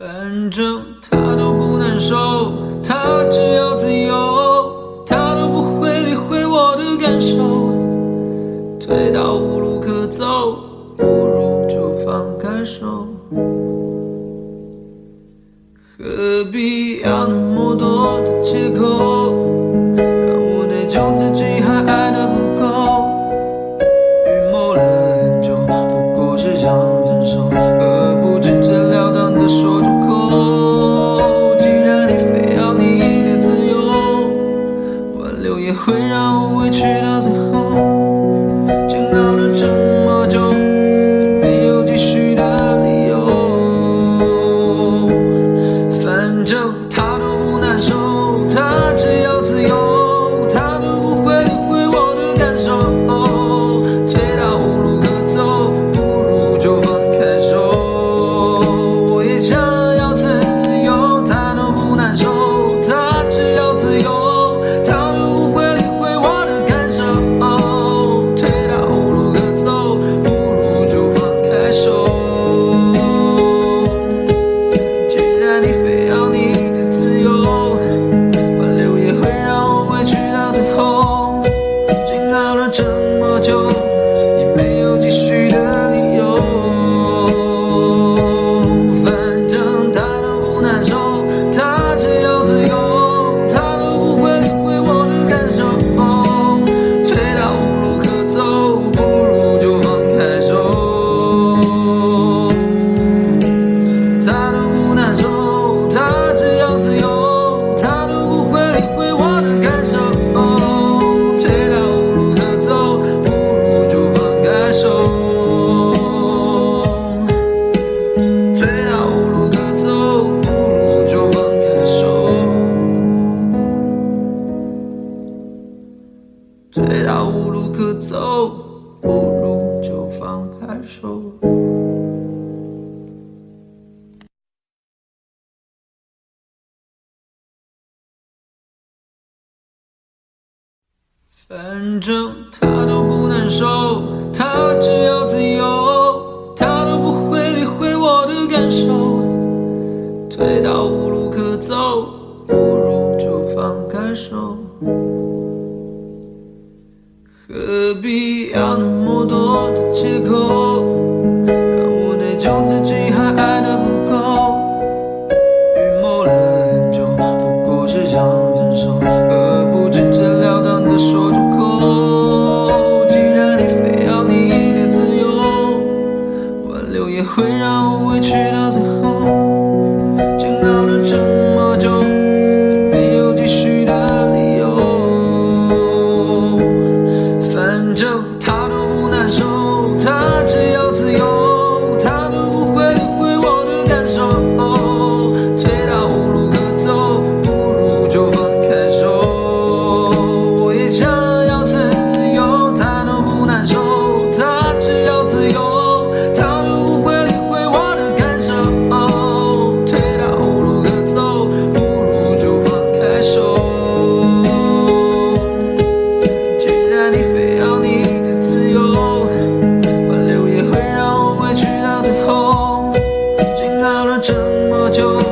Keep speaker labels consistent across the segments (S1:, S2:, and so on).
S1: 反正他都不难受他只要自由他都不会理会我的感受。退到无路可走不如就放开手。何必要那么多的借口？这么久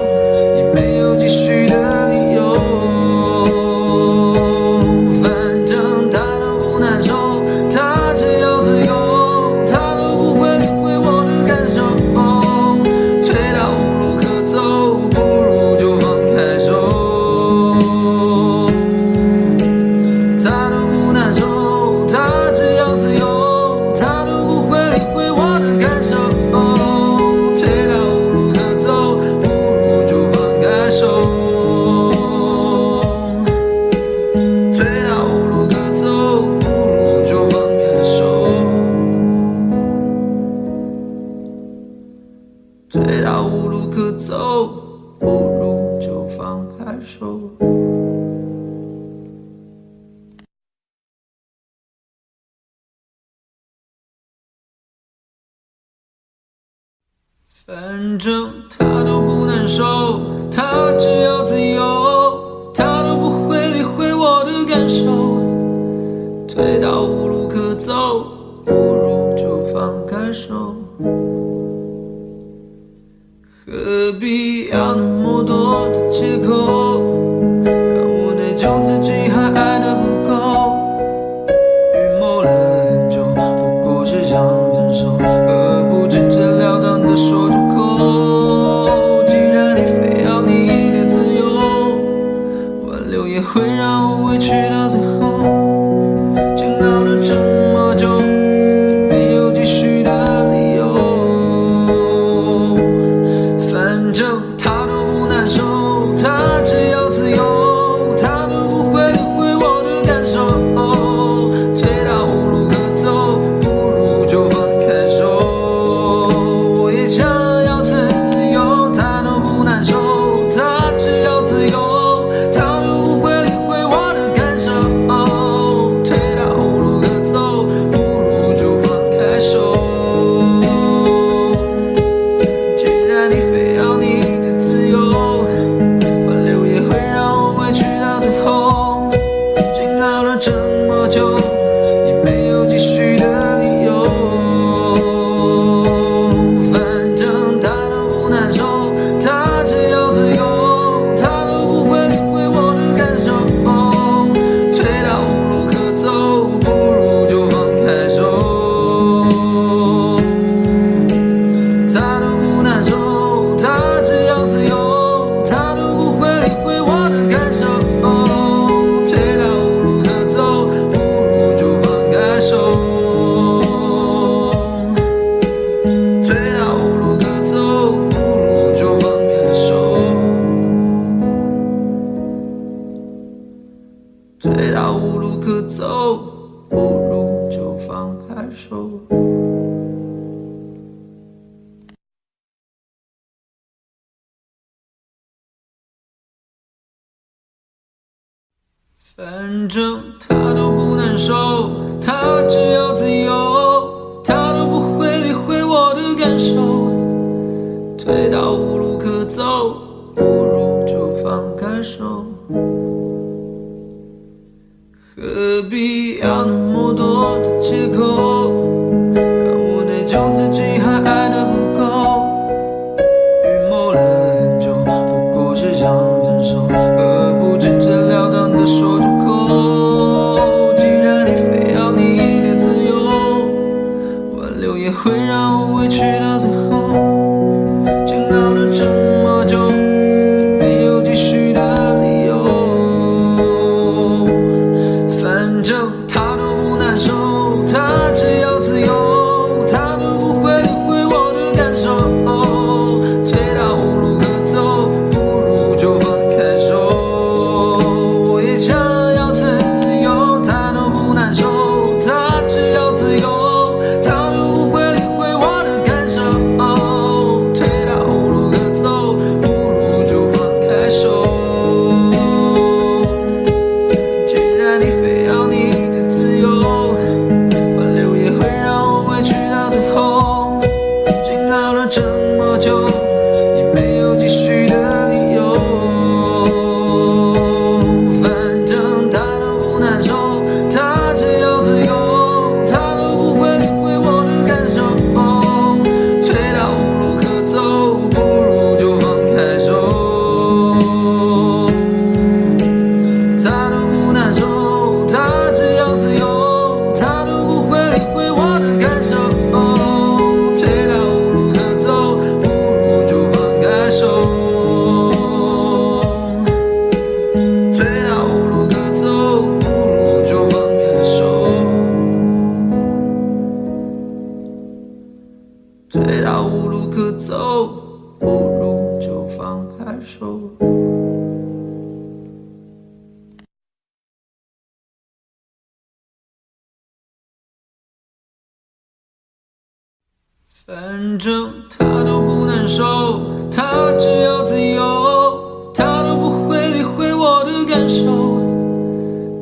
S1: 反正他都不难受他只要自由他都不会理会我的感受。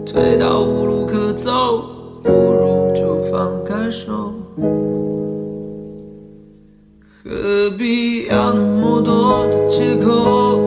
S1: 退到无路可走不如就放开手。何必要那么多的借口？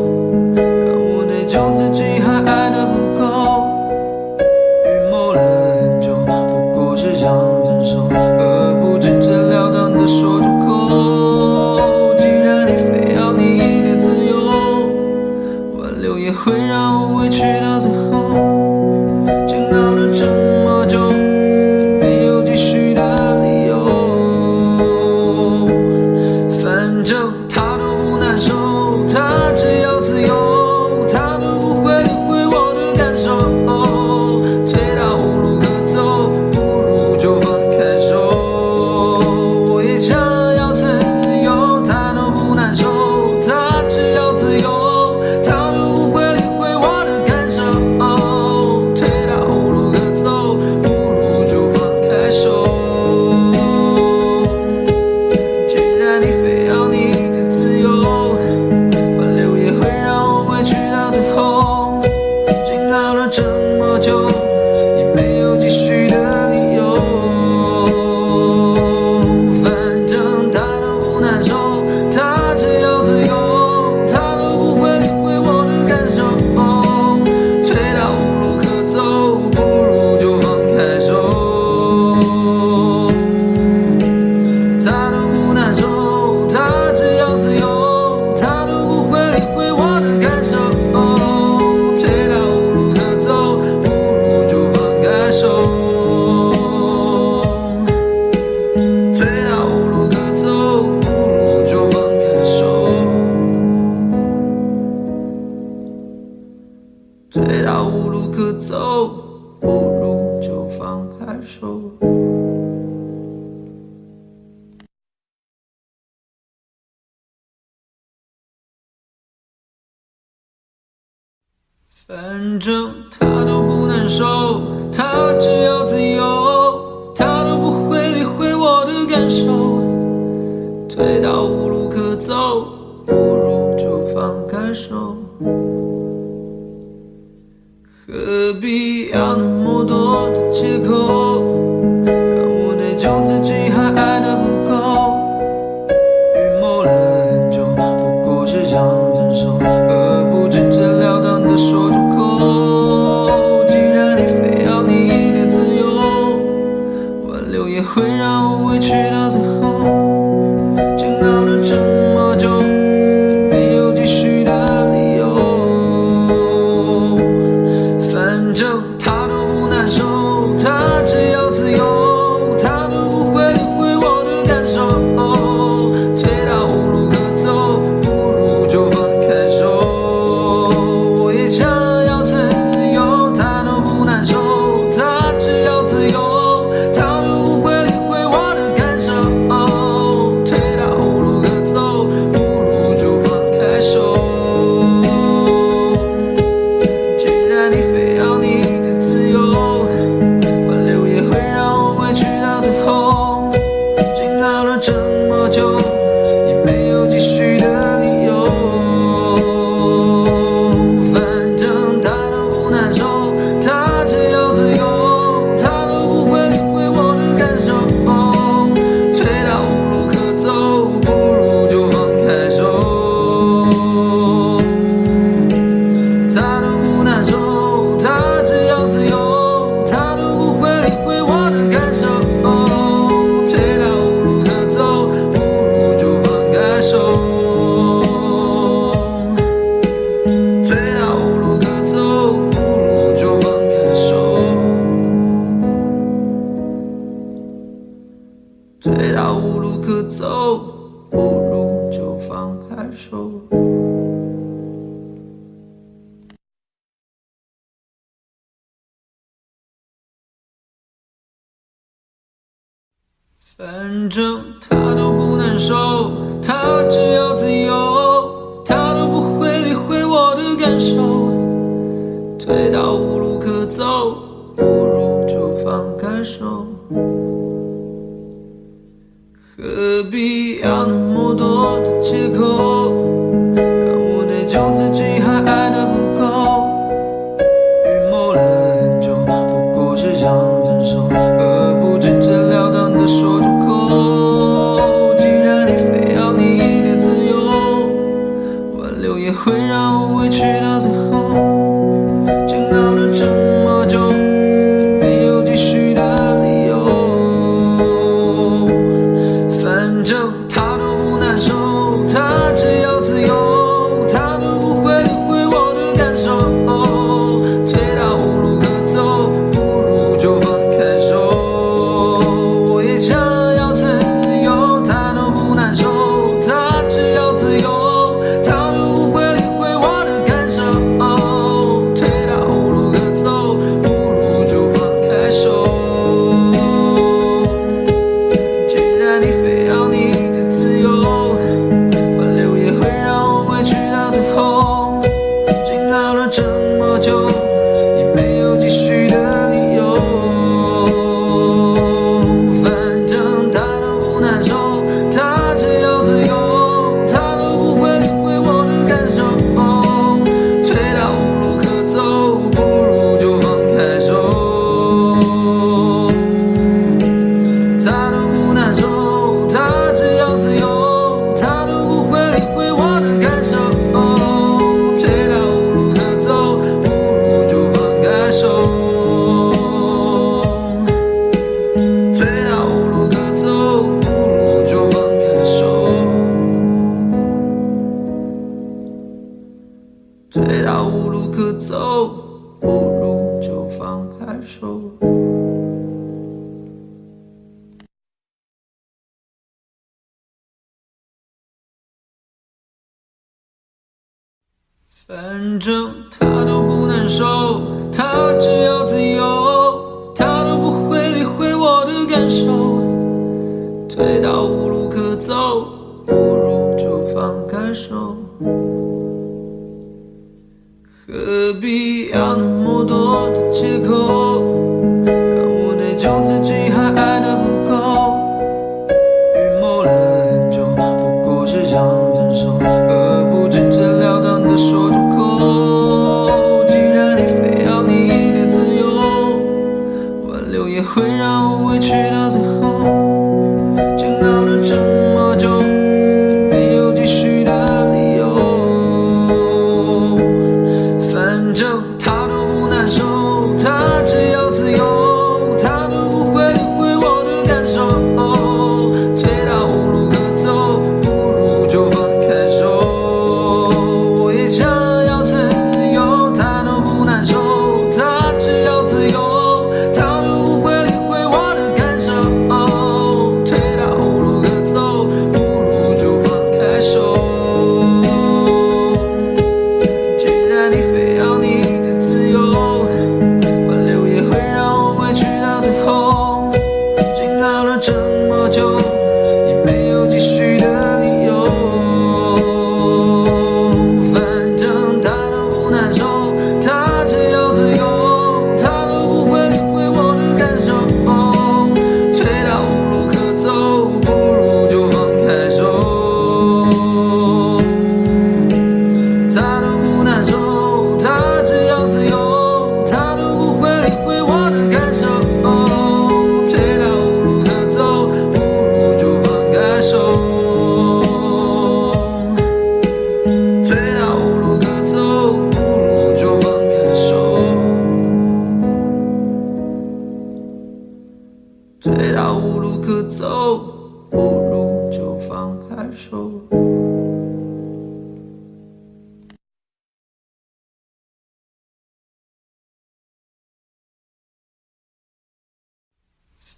S1: 打了这么久你没有继续的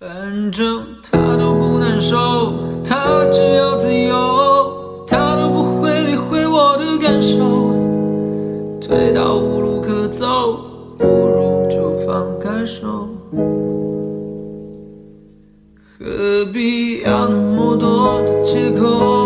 S1: 反正他都不难受他只要自由他都不会理会我的感受。退到无路可走不如就放开手。何必要那么多的借口？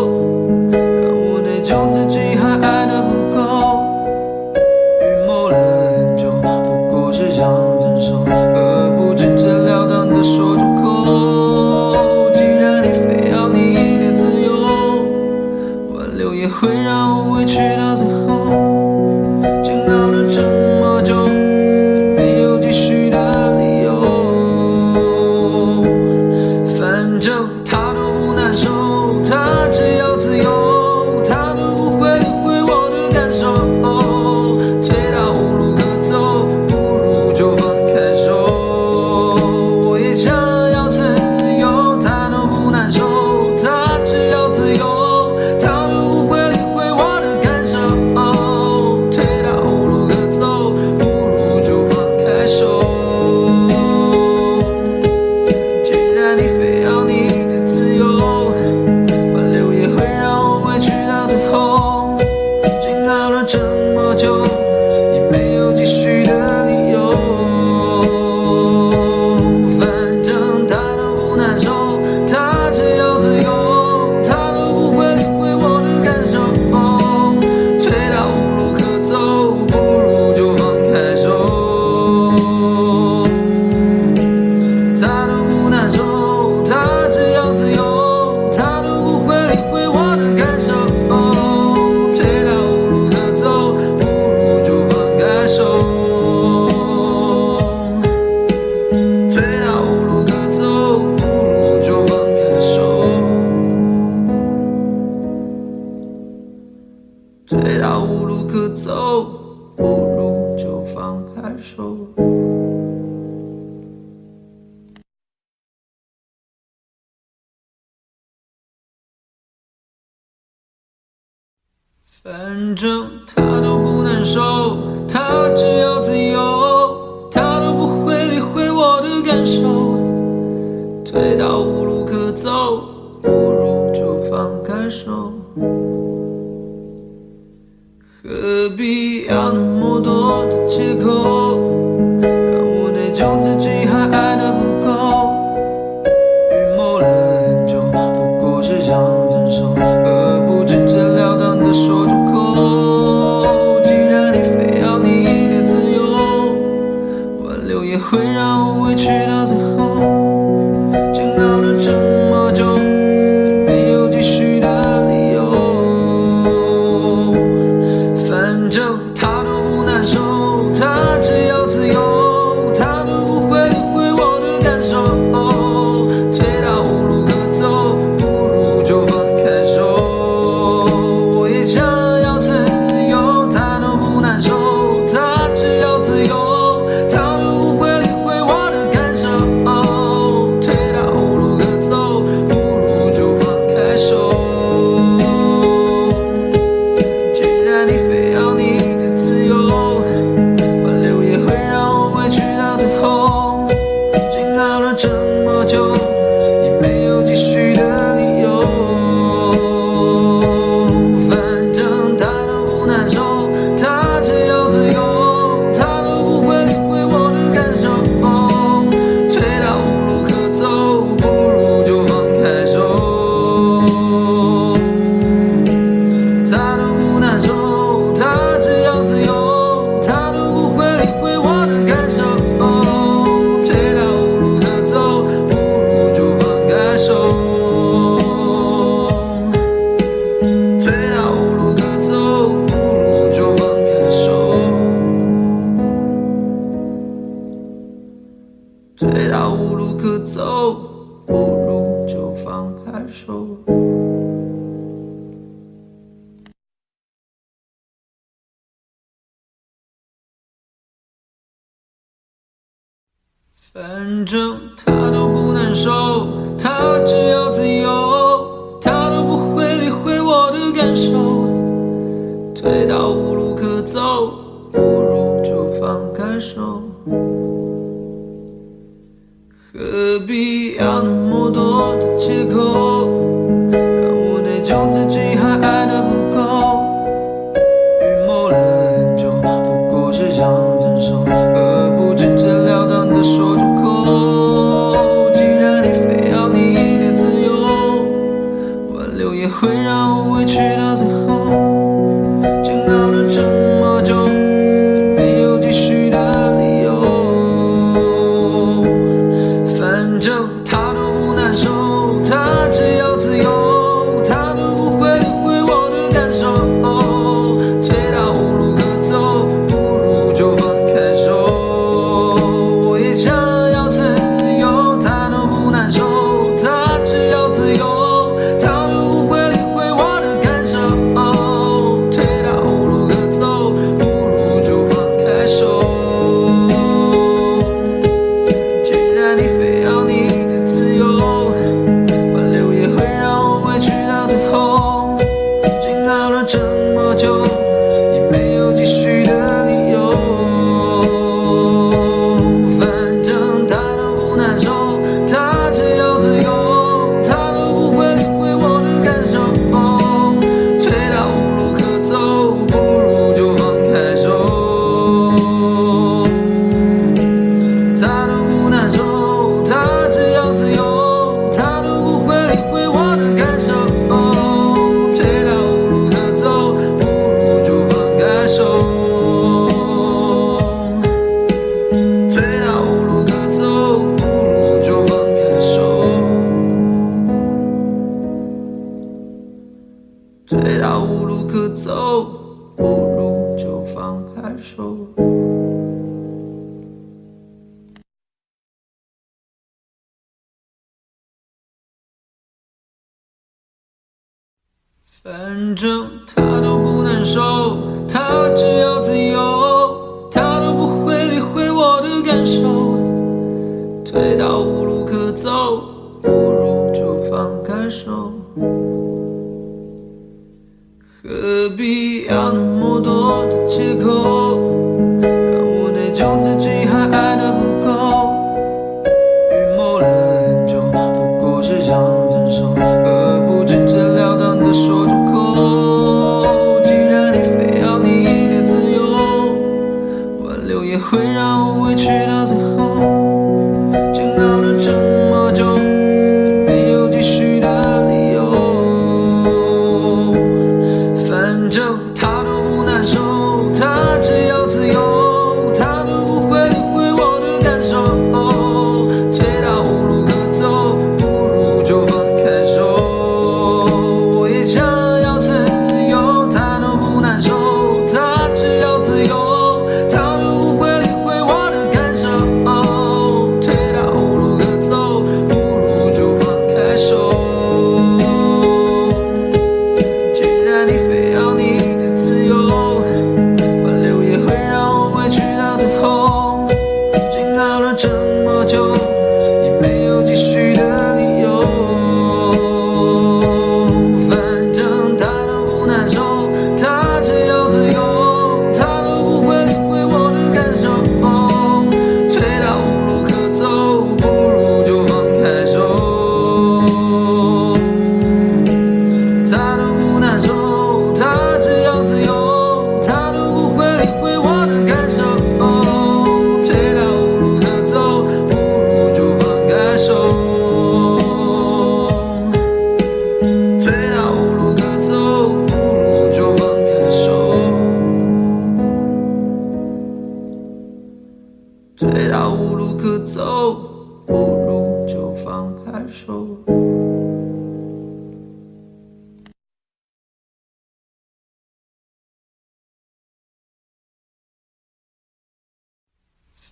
S1: 这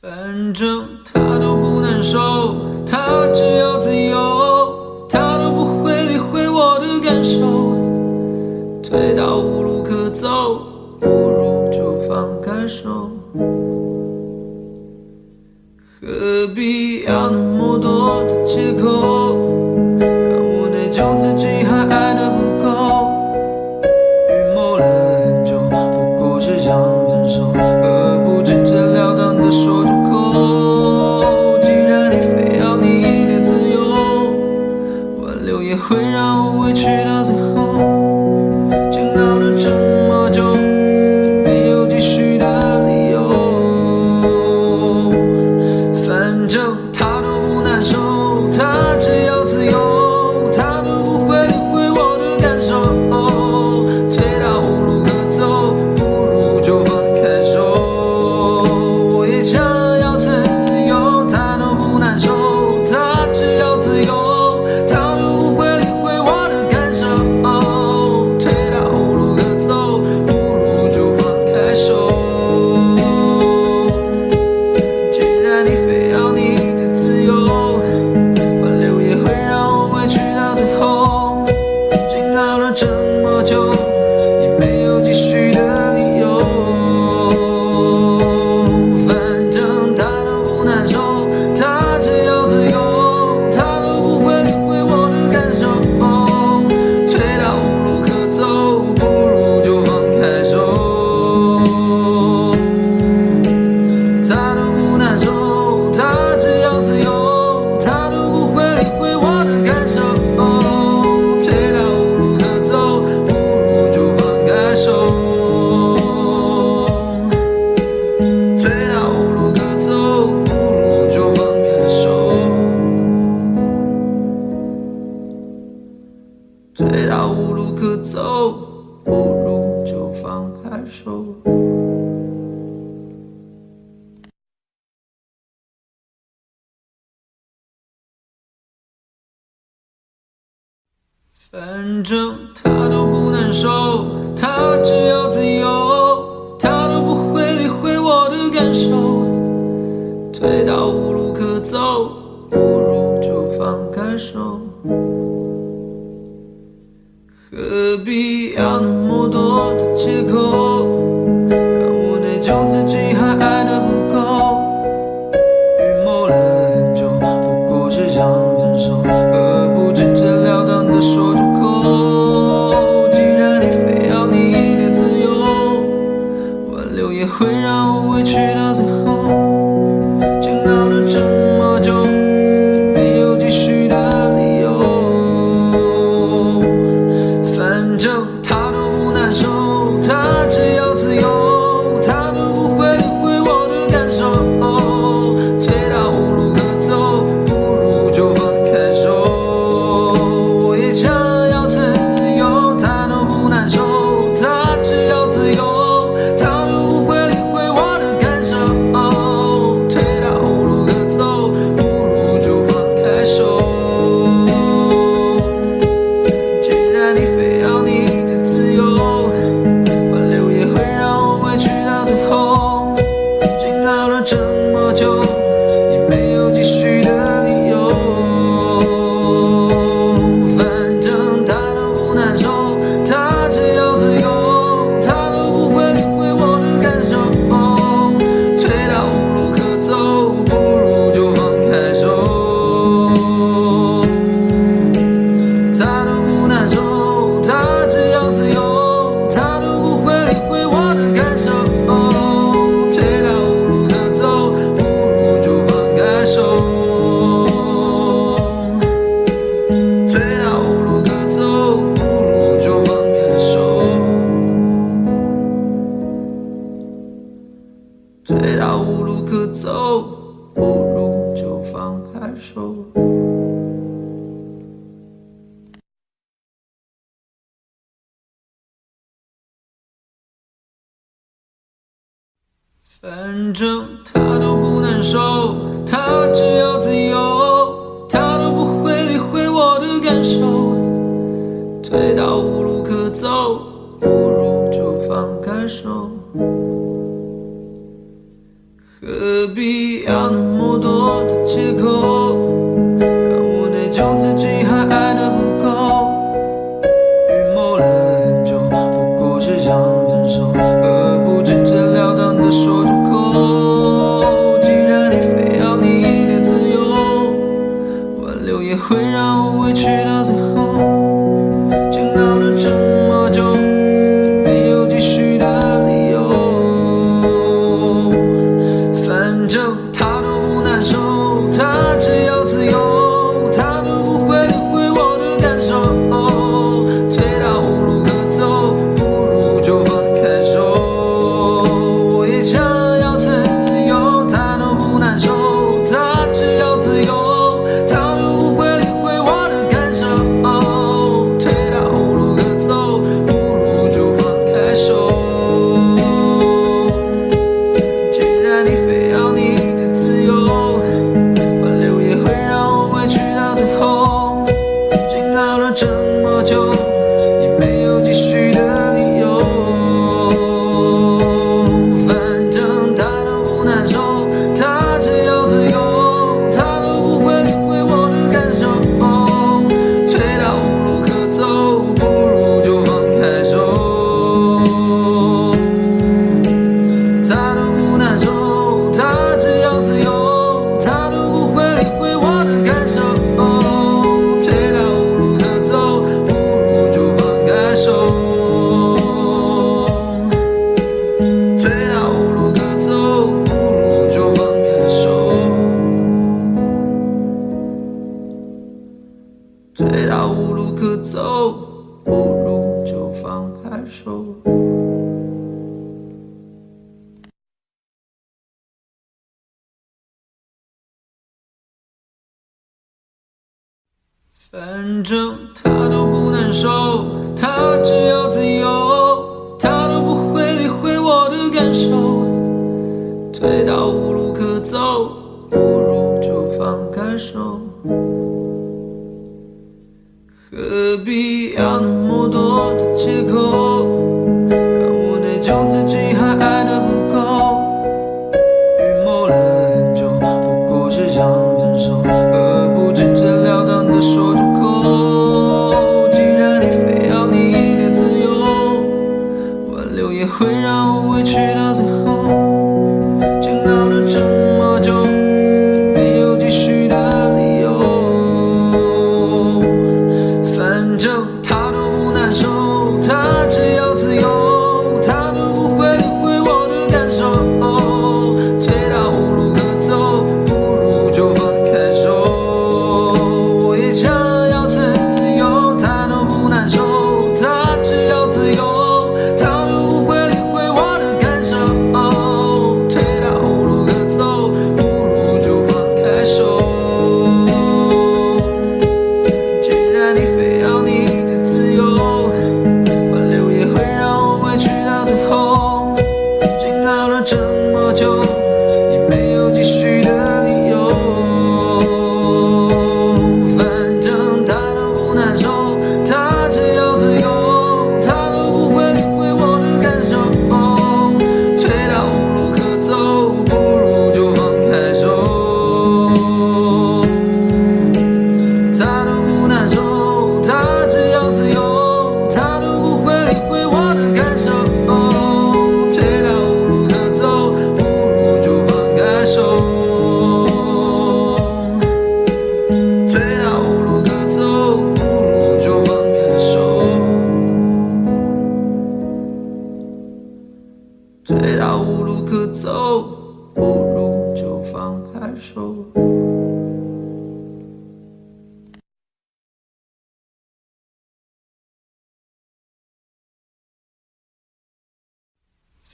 S1: 反正他都不难受他只要自由他都不会理会我的感受。退到无路可走不如就放开手。何必要那么多的借口？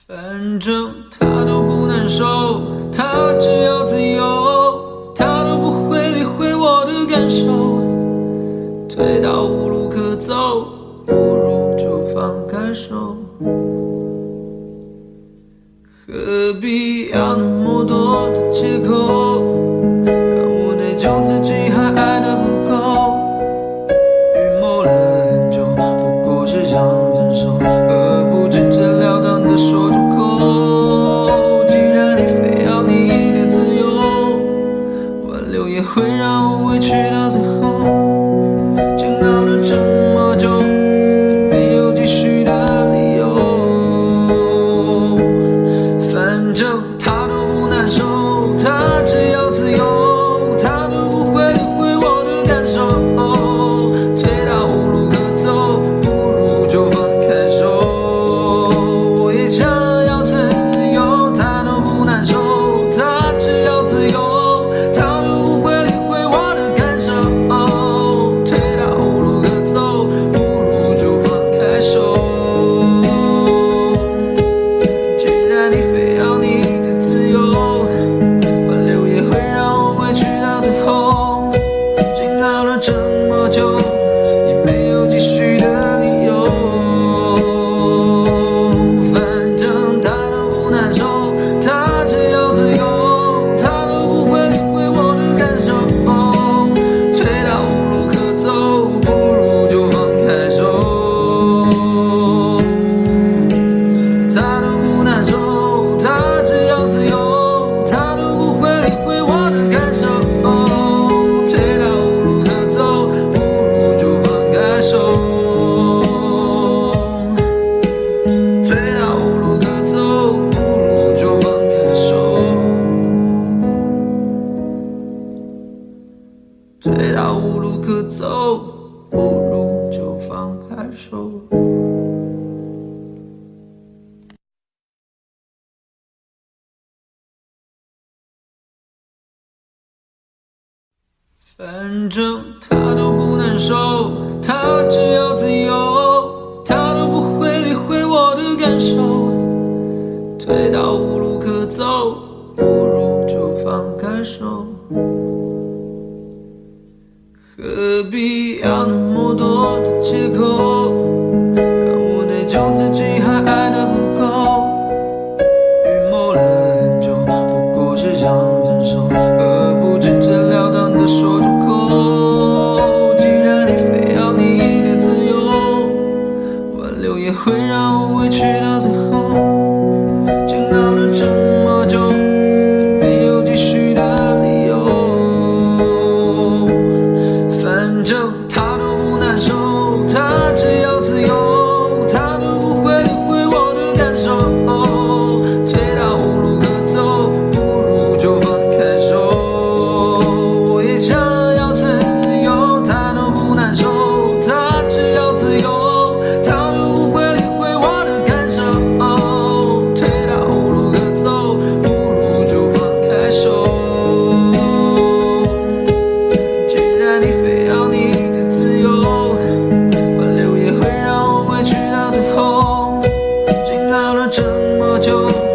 S1: 反正他都不难受他只要自由他都不会理会我的感受。退到无路可走不如就放开手。何必要那么多的借口？就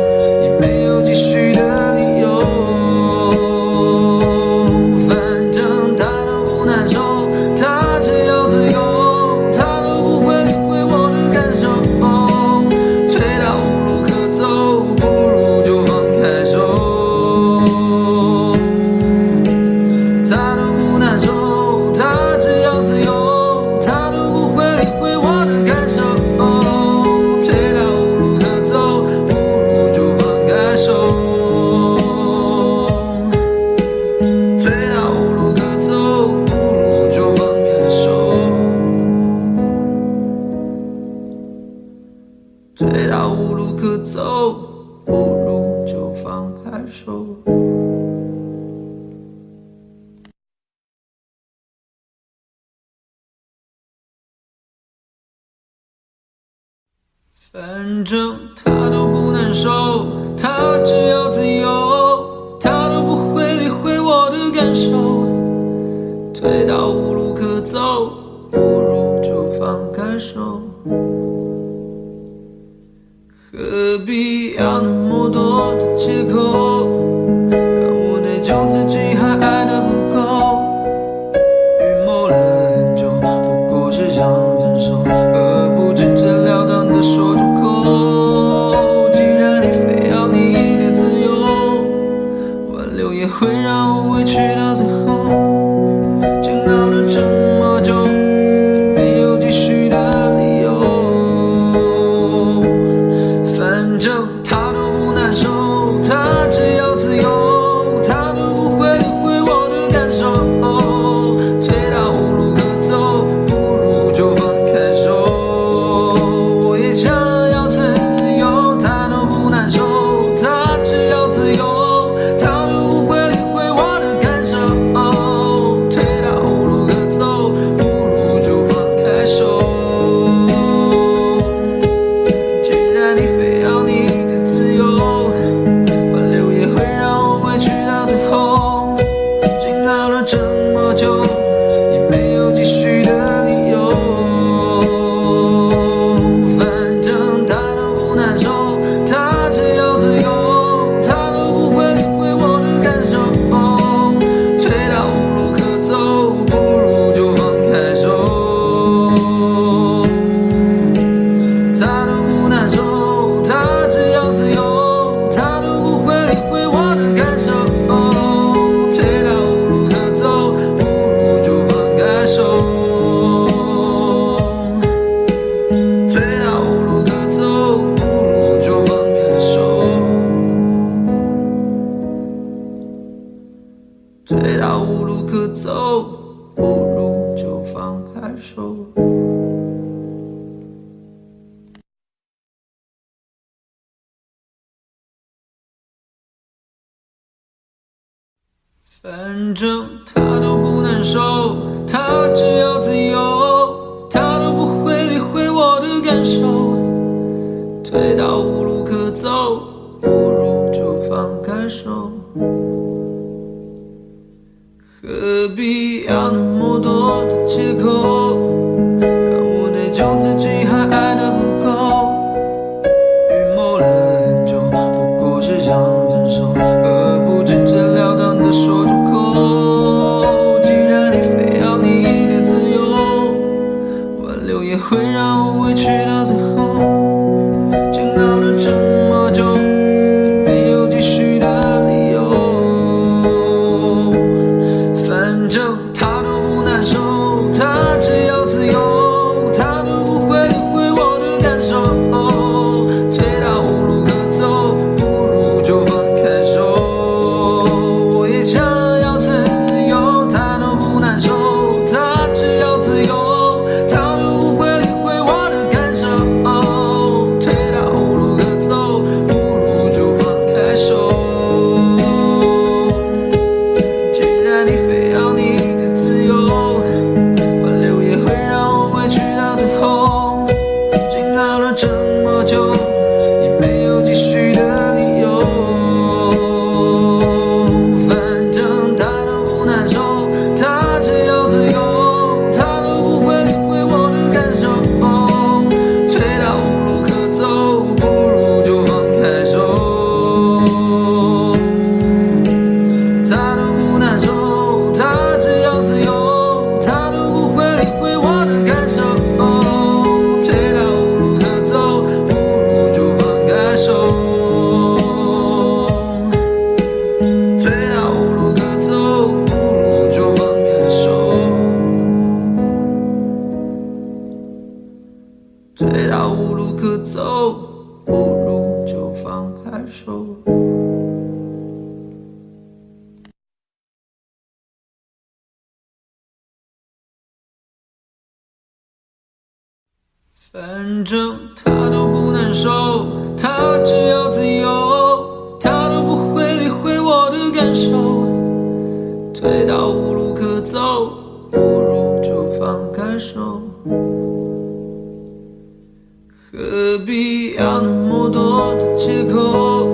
S1: 反正他都不难受他只要自由他都不会理会我的感受。退到无路可走不如就放开手。何必要那么多的借口？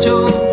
S1: 就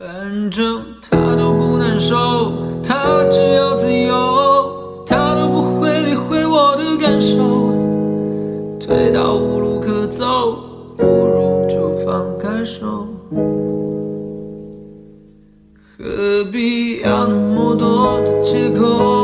S1: 反正他都不难受他只要自由他都不会理会我的感受。退到无路可走不如就放开手。何必要那么多的借口？